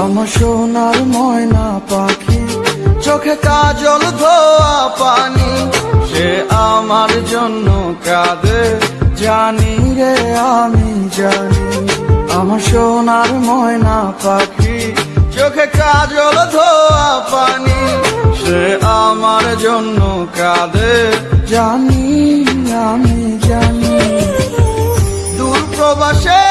আমার সোনার ময়না পাখি, চোখে কাজল ধোয়া পানি। সে আমার জন্য কাঁদে, জানি রে আমি জানি। আমার সোনার ময়না পাখি, চোখে কাজল ধোয়া পানি। সে আমার জন্য কাঁদে, জানি আমি জানি। দূর প্রবাসে